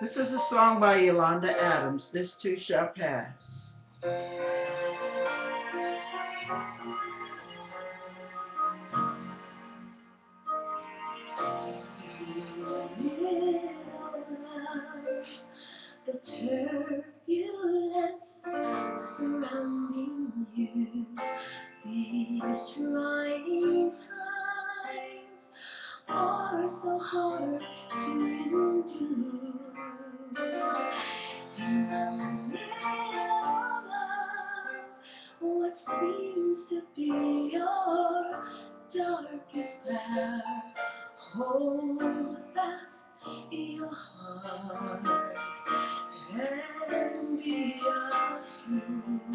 This is a song by Yolanda Adams, This Too Shall Pass.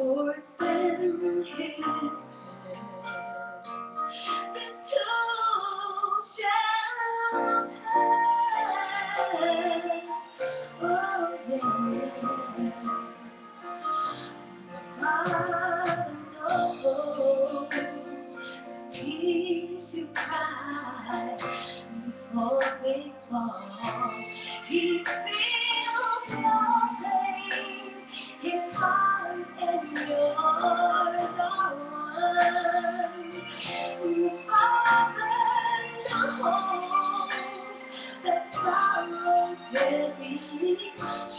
For forsaken sorrows me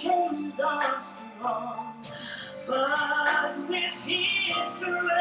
chains are strong, but with history.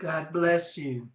God bless you.